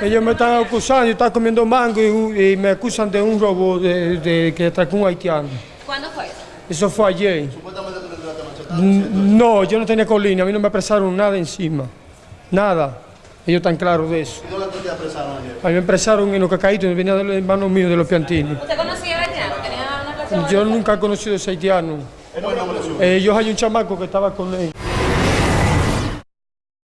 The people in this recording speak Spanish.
Ellos me están acusando, yo estaba comiendo mango y, y me acusan de un robo de, de que atracó un haitiano. ¿Cuándo fue eso? Eso fue ayer. Supuestamente tú le No, yo no tenía colina, a mí no me apresaron nada encima. Nada. Ellos están claros de eso. ¿Y dónde te apresaron ayer? A mí me apresaron en los cacaitos, venía de los hermanos míos de los piantini. ¿Usted conocía a haitiano? ¿Tenía una relación? Yo nunca he conocido a ese haitiano. ¿Cómo es el nombre eh, hay un chamaco que estaba con él.